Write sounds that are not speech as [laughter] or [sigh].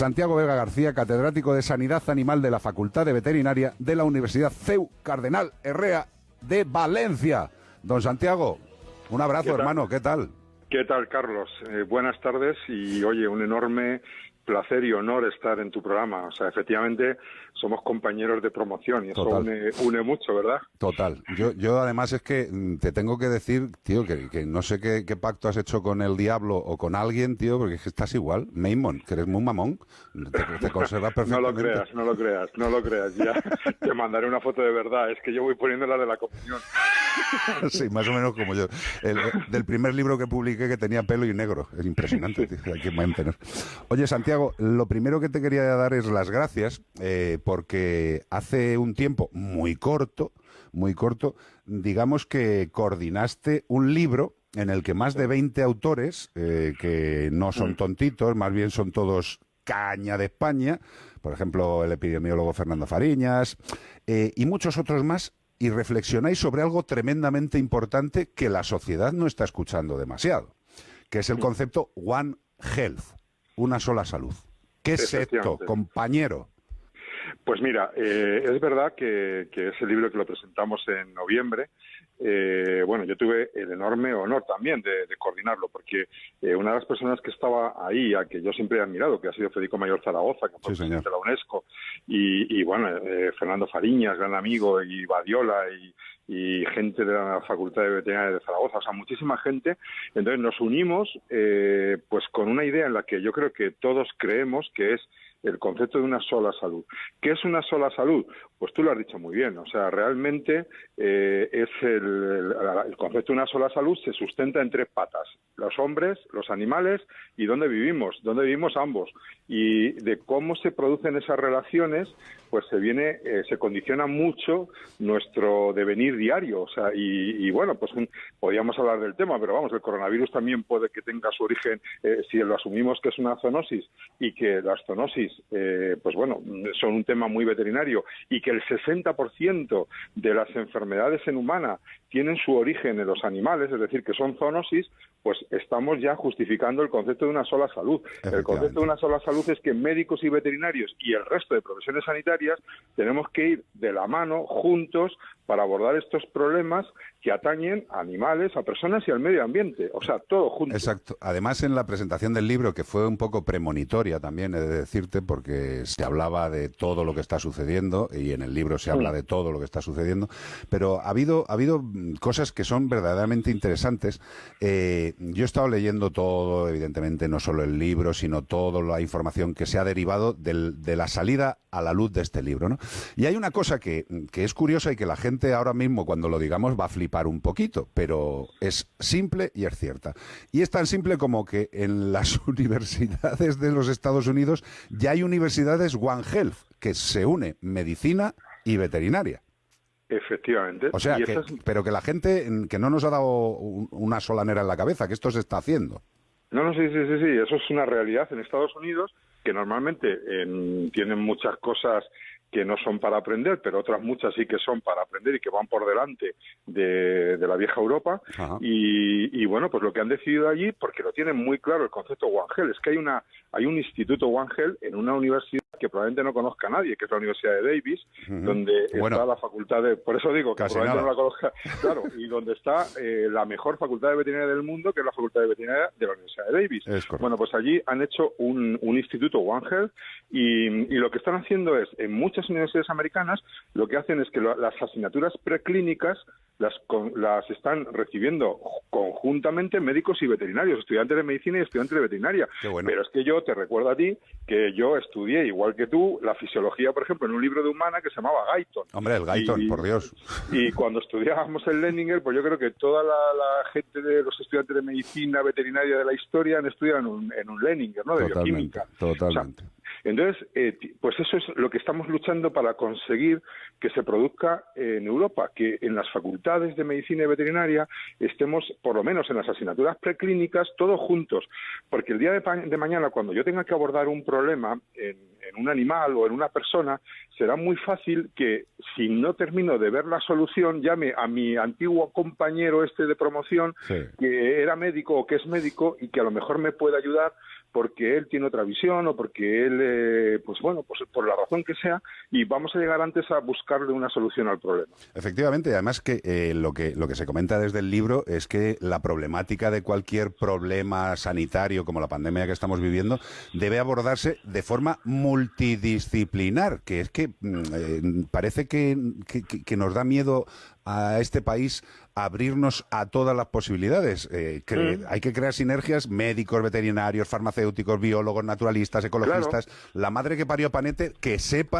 Santiago Vega García, catedrático de Sanidad Animal de la Facultad de Veterinaria de la Universidad CEU Cardenal Herrea de Valencia. Don Santiago, un abrazo, hermano, ¿qué tal? ¿Qué tal, Carlos? Eh, buenas tardes y, oye, un enorme placer y honor estar en tu programa. O sea, efectivamente, somos compañeros de promoción y eso une, mucho, ¿verdad? Total. Yo, yo además es que mm, te tengo que decir, tío, que, no sé qué, pacto has hecho con el diablo o con alguien, tío, porque es que estás igual. Maimon, que eres muy mamón, te, conservas perfectamente. [laughs] no lo creas, no lo creas, no lo creas. Ya [laughs] te mandaré una foto de verdad. Es que yo voy poniendo la de la comunión. [laughs] sí, más o menos como yo. El, del primer libro que publiqué que tenía pelo y negro. Es impresionante, tío, Oye, Santiago, lo primero que te quería dar es las gracias eh, porque hace un tiempo muy corto, muy corto, digamos que coordinaste un libro en el que más de 20 autores, eh, que no son mm. tontitos, más bien son todos caña de España, por ejemplo, el epidemiólogo Fernando Fariñas, eh, y muchos otros más, y reflexionáis sobre algo tremendamente importante que la sociedad no está escuchando demasiado, que es el mm. concepto One Health, una sola salud. ¿Qué es esto, compañero? Pues mira, eh, es verdad que, que, ese libro que lo presentamos en noviembre, eh, bueno, yo tuve el enorme honor también de, coordinarlo, porque eh, una de las personas que estaba ahí, a que yo siempre he admirado, que ha sido Federico Mayor Zaragoza, que fue presidente de la UNESCO, y, bueno, Fernando Fariñas, gran amigo, y Badiola, y, y gente de la Facultad de Veterinaria de Zaragoza, o sea, muchísima gente. Entonces nos unimos pues con una idea en la que yo creo que todos creemos que es el concepto de una sola salud. ¿Qué es una sola salud? Pues tú lo has dicho muy bien, o sea, realmente eh, es el, el, concepto de una sola salud se sustenta en tres patas, los hombres, los animales y dónde vivimos, dónde vivimos ambos. Y de cómo se producen esas relaciones, pues se viene, eh, se condiciona mucho nuestro devenir diario, o sea, y, bueno, pues podríamos hablar del tema, pero vamos, el coronavirus también puede que tenga su origen, eh, si lo asumimos que es una zoonosis y que las zoonosis eh, pues bueno, son un tema muy veterinario y que el 60% de las enfermedades en humana tienen su origen en los animales, es decir, que son zoonosis, pues estamos ya justificando el concepto de una sola salud. El concepto de una sola salud es que médicos y veterinarios y el resto de profesiones sanitarias tenemos que ir de la mano, juntos, para abordar estos problemas que atañen a animales, a personas y al medio ambiente. O sea, todo junto. Exacto. Además, en la presentación del libro, que fue un poco premonitoria también, he de decirte, porque se hablaba de todo lo que está sucediendo y en el libro se habla de todo lo que está sucediendo, pero ha habido, ha habido cosas que son verdaderamente interesantes. Eh, yo he estado leyendo todo, evidentemente, no solo el libro, sino toda la información que se ha derivado de la salida a la luz de este libro. ¿no? Y hay una cosa que, que es curiosa y que la gente ahora mismo cuando lo digamos va a flipar un poquito, pero es simple y es cierta. Y es tan simple como que en las [laughs] universidades de los Estados Unidos ya hay universidades One Health, que se une medicina y veterinaria. Efectivamente. O sea, pero que la gente que no nos ha dado una solanera en la cabeza, que esto se está haciendo. No, no, sí, sí, sí, sí, eso es una realidad en Estados Unidos que normalmente tienen muchas cosas que no son para aprender, pero otras muchas sí que son para aprender y que van por delante de, la vieja Europa. Y, bueno, pues lo que han decidido allí, porque lo tienen muy claro el concepto One es que hay una hay un instituto One en una universidad que probablemente no conozca a nadie, que es la Universidad de Davis, donde está la facultad de, por eso digo que probablemente no la conozca, claro, y donde está eh, la mejor facultad de veterinaria del mundo, que es la facultad de veterinaria de la Universidad de Davis. Bueno, pues allí han hecho un, un instituto One Health y, y lo que están haciendo es en muchas universidades americanas lo que hacen es que las asignaturas preclínicas las, las están recibiendo conjuntamente médicos y veterinarios, estudiantes de medicina y estudiantes de veterinaria. Pero es que yo te recuerdo a ti que yo estudié, igual que tú, la fisiología, por ejemplo, en un libro de humana que se llamaba Guyton. Hombre, el Guyton, por Dios. Y cuando estudiábamos el Leninger, pues yo creo que toda la, gente de los estudiantes de medicina veterinaria de la historia han estudiado en un, en un Leninger, ¿no? De bioquímica. Totalmente. Entonces, eh, pues eso es lo que estamos luchando para conseguir que se produzca en Europa, que en las facultades de medicina y veterinaria estemos, por lo menos en las asignaturas preclínicas, todos juntos. Porque el día de, mañana, cuando yo tenga que abordar un problema en, un animal o en una persona, será muy fácil que si no termino de ver la solución, llame a mi antiguo compañero este de promoción, que era médico o que es médico y que a lo mejor me puede ayudar porque él tiene otra visión o porque él, eh, pues bueno, pues por la razón que sea, y vamos a llegar antes a buscarle una solución al problema. Efectivamente, además que eh, lo que lo que se comenta desde el libro es que la problemática de cualquier problema sanitario como la pandemia que estamos viviendo debe abordarse de forma multidisciplinar, que es que mm, eh, parece que, que, nos da miedo a este país abrirnos a todas las posibilidades. Eh, mm. Hay que crear sinergias médicos, veterinarios, farmacéuticos, biólogos, naturalistas, ecologistas. La madre que parió Panete, que sepa